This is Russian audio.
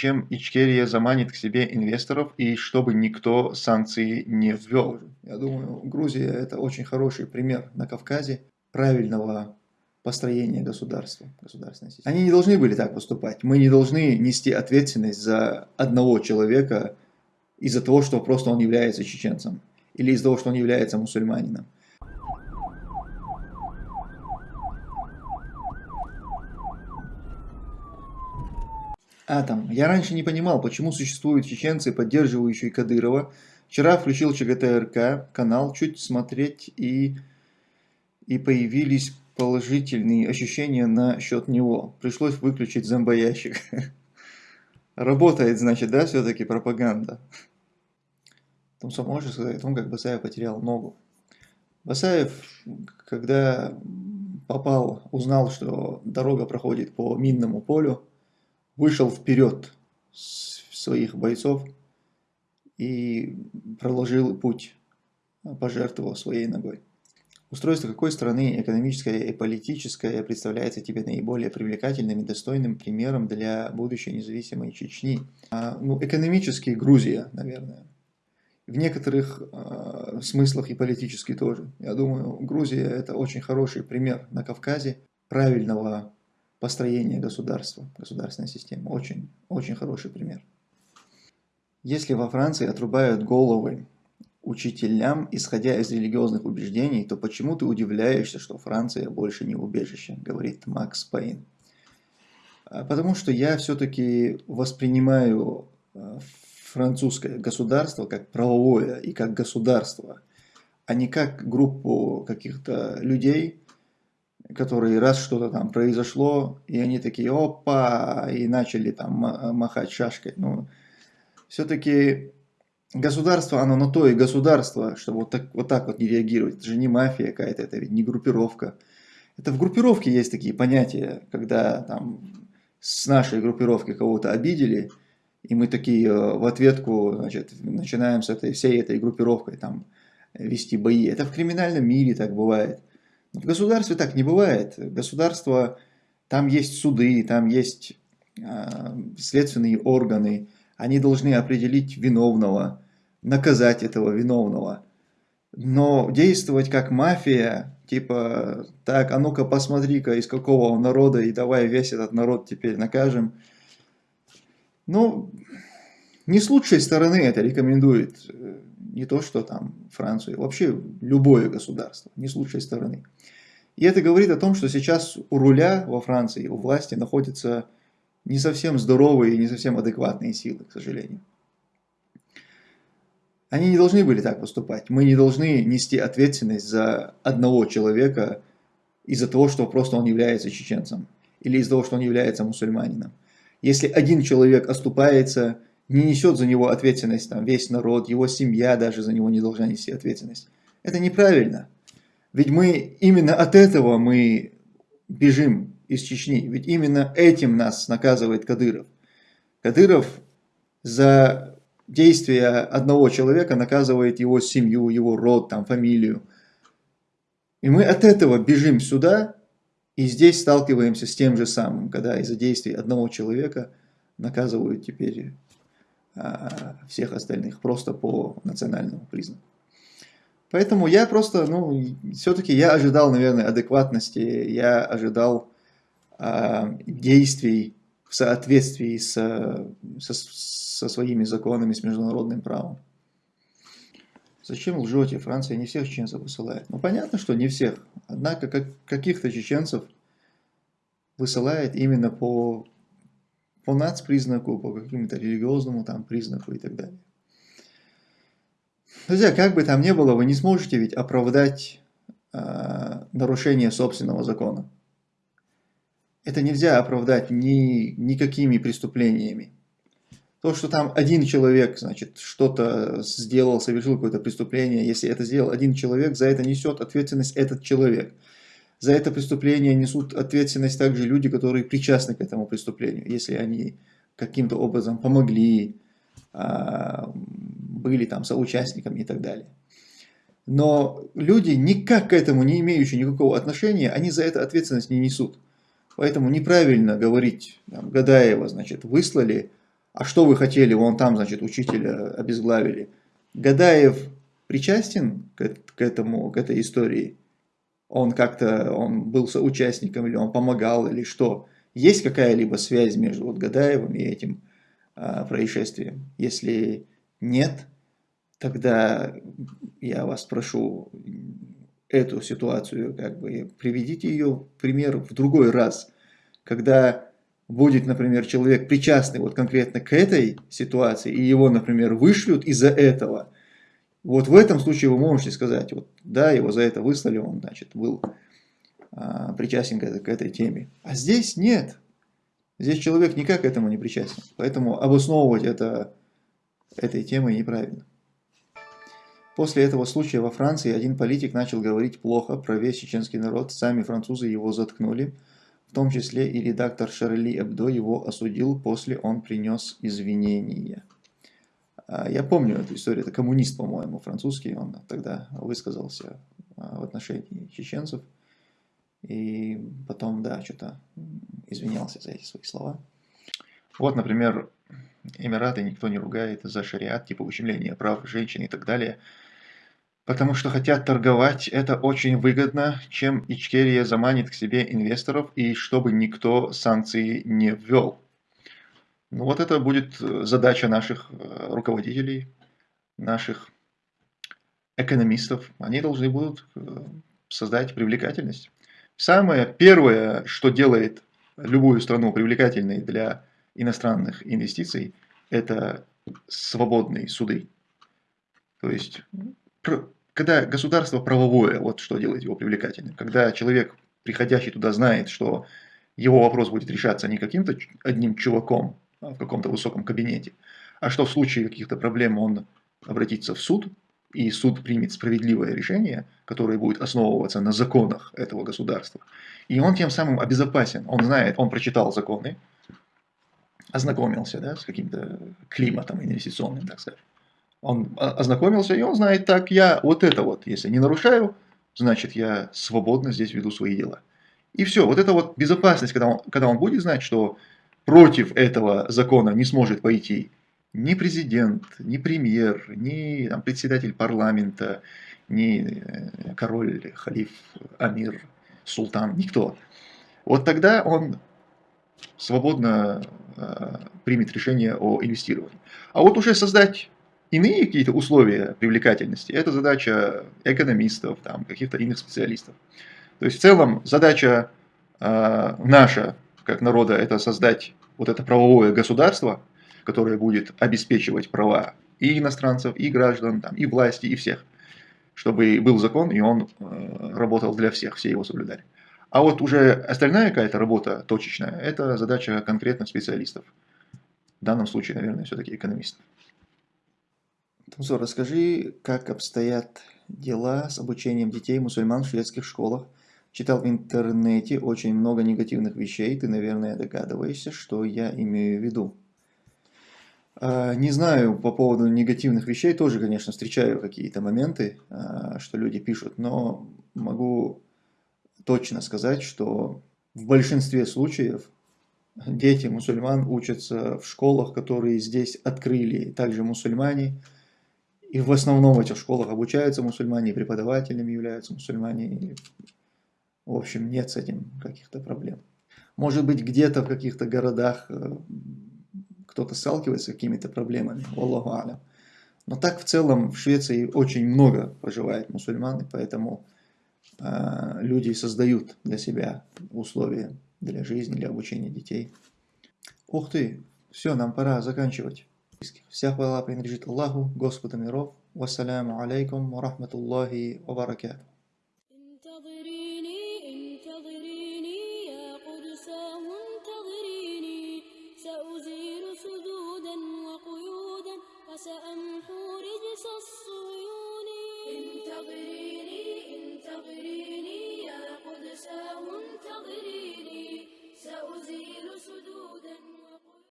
чем Ичкерия заманит к себе инвесторов и чтобы никто санкции не ввел. Я думаю, Грузия это очень хороший пример на Кавказе правильного построения государства, государственной системы. Они не должны были так поступать. Мы не должны нести ответственность за одного человека из-за того, что просто он является чеченцем или из-за того, что он является мусульманином. Атом. Я раньше не понимал, почему существуют чеченцы, поддерживающие Кадырова. Вчера включил ЧГТРК канал, чуть смотреть и, и появились положительные ощущения насчет него. Пришлось выключить зомбоящик. Работает, значит, да, все-таки пропаганда. Том сам можешь сказать о том, как Басаев потерял ногу. Басаев, когда попал, узнал, что дорога проходит по минному полю, вышел вперед своих бойцов и проложил путь, пожертвовал своей ногой. Устройство какой страны, экономическое и политическое, представляется тебе наиболее привлекательным и достойным примером для будущей независимой Чечни? А, ну, экономически Грузия, наверное. В некоторых э, смыслах и политически тоже. Я думаю, Грузия это очень хороший пример на Кавказе правильного построения государства, государственной системы. Очень, очень хороший пример. Если во Франции отрубают головы учителям, исходя из религиозных убеждений, то почему ты удивляешься, что Франция больше не убежище, говорит Макс Пейн. А, потому что я все-таки воспринимаю а, французское государство как правовое и как государство, а не как группу каких-то людей, которые раз что-то там произошло, и они такие, опа, и начали там махать шашкой. Ну, все-таки государство, оно на то и государство, чтобы вот так, вот так вот не реагировать. Это же не мафия какая-то, это ведь не группировка. Это в группировке есть такие понятия, когда там с нашей группировки кого-то обидели, и мы такие э, в ответку значит, начинаем с этой, всей этой группировкой там вести бои. Это в криминальном мире так бывает. В государстве так не бывает. Государство, там есть суды, там есть э, следственные органы. Они должны определить виновного, наказать этого виновного. Но действовать как мафия, типа, так, а ну-ка посмотри-ка, из какого он народа, и давай весь этот народ теперь накажем. Ну, не с лучшей стороны это рекомендует не то, что там Францию, вообще любое государство, не с лучшей стороны. И это говорит о том, что сейчас у руля во Франции, у власти находятся не совсем здоровые и не совсем адекватные силы, к сожалению. Они не должны были так поступать. Мы не должны нести ответственность за одного человека из-за того, что просто он является чеченцем. Или из-за того, что он является мусульманином. Если один человек оступается, не несет за него ответственность там, весь народ, его семья даже за него не должна нести ответственность. Это неправильно. Ведь мы именно от этого мы бежим из Чечни. Ведь именно этим нас наказывает Кадыров. Кадыров за действия одного человека наказывает его семью, его род, там, фамилию. И мы от этого бежим сюда, и здесь сталкиваемся с тем же самым, когда из-за действий одного человека наказывают теперь всех остальных просто по национальному признаку. Поэтому я просто, ну, все-таки я ожидал, наверное, адекватности, я ожидал а, действий в соответствии с, со, со своими законами, с международным правом. Зачем лжете? Франция не всех чеченцев высылает. Ну, понятно, что не всех. Однако, как, каких-то чеченцев высылает именно по по нацпризнаку, по какому-то религиозному там признаку и так далее. Друзья, как бы там ни было, вы не сможете ведь оправдать э, нарушение собственного закона. Это нельзя оправдать ни, никакими преступлениями. То, что там один человек, значит, что-то сделал, совершил какое-то преступление, если это сделал один человек, за это несет ответственность этот человек. За это преступление несут ответственность также люди, которые причастны к этому преступлению, если они каким-то образом помогли, а, были там соучастниками и так далее. Но люди, никак к этому не имеющие никакого отношения, они за это ответственность не несут. Поэтому неправильно говорить, там, Гадаева, значит, выслали, А что вы хотели? Вон там, значит, учителя обезглавили. Гадаев причастен к, к этому, к этой истории? Он как-то, он был соучастником, или он помогал, или что? Есть какая-либо связь между вот Гадаевым и этим а, происшествием? Если нет, тогда я вас прошу эту ситуацию, как бы приведите ее пример в другой раз, когда будет, например, человек причастный вот конкретно к этой ситуации, и его, например, вышлют из-за этого, вот в этом случае вы можете сказать, вот да, его за это выслали, он, значит, был а, причастен к к этой теме. А здесь нет. Здесь человек никак к этому не причастен. Поэтому обосновывать это этой темой неправильно. После этого случая во Франции один политик начал говорить плохо про весь чеченский народ, сами французы его заткнули, в том числе и редактор Шарли Эбдо его осудил, после он принес извинения. А, я помню эту историю, это коммунист, по-моему, французский, он тогда высказался а, в отношении чеченцев, и потом, да, что-то извинялся за эти свои слова. Вот, например, Эмираты никто не ругает за шариат, типа ущемления прав женщин и так далее. Потому что хотят торговать, это очень выгодно, чем Ичкерия заманит к себе инвесторов и чтобы никто санкции не ввел. Ну вот это будет э, задача наших э, руководителей, наших экономистов. Они должны будут э, создать привлекательность. Самое первое, что делает любую страну привлекательной для иностранных инвестиций, это свободные суды. То есть, когда государство правовое, вот что делает его привлекательным. Когда человек, приходящий туда, знает, что его вопрос будет решаться не каким-то одним чуваком в каком-то высоком кабинете, а что в случае каких-то проблем он обратится в суд, и суд примет справедливое решение, которое будет основываться на законах этого государства. И он тем самым обезопасен. Он знает, он прочитал законы, ознакомился да, с каким-то климатом инвестиционным, так сказать. Он ознакомился, и он знает, так, я вот это вот, если не нарушаю, значит, я свободно здесь веду свои дела. И все, вот это вот безопасность, когда он, когда он будет знать, что против этого закона не сможет пойти ни президент, ни премьер, ни там, председатель парламента, ни э, король, халиф, амир, султан, никто. Вот тогда он свободно э, примет решение о инвестировании. А вот уже создать иные какие-то условия привлекательности, это задача экономистов, каких-то иных специалистов. То есть в целом задача э, наша, как народа, это создать вот это правовое государство, которое будет обеспечивать права и иностранцев, и граждан, там, и власти, и всех. Чтобы был закон, и он э, работал для всех, все его соблюдали. А вот уже остальная какая-то работа точечная, это задача конкретных специалистов. В данном случае, наверное, все-таки экономистов. Тамзор, расскажи, как обстоят дела с обучением детей мусульман в шведских школах. Читал в интернете очень много негативных вещей, ты, наверное, догадываешься, что я имею в виду. А, не знаю по поводу негативных вещей, тоже, конечно, встречаю какие-то моменты, а, что люди пишут, но могу точно сказать, что в большинстве случаев дети мусульман учатся в школах, которые здесь открыли также мусульмане, и в основном в этих школах обучаются мусульмане, преподавателями являются мусульмане. В общем, нет с этим каких-то проблем. Может быть, где-то в каких-то городах э, кто-то сталкивается с какими-то проблемами, Аллаху алям. Но так в целом в Швеции очень много проживает мусульман, и поэтому э, люди создают для себя условия для жизни, для обучения детей. Ух ты, все, нам пора заканчивать. Вся хвала принадлежит Аллаху, Господу миров. Вассаляму алейкум ва рахматуллахи ва баракату.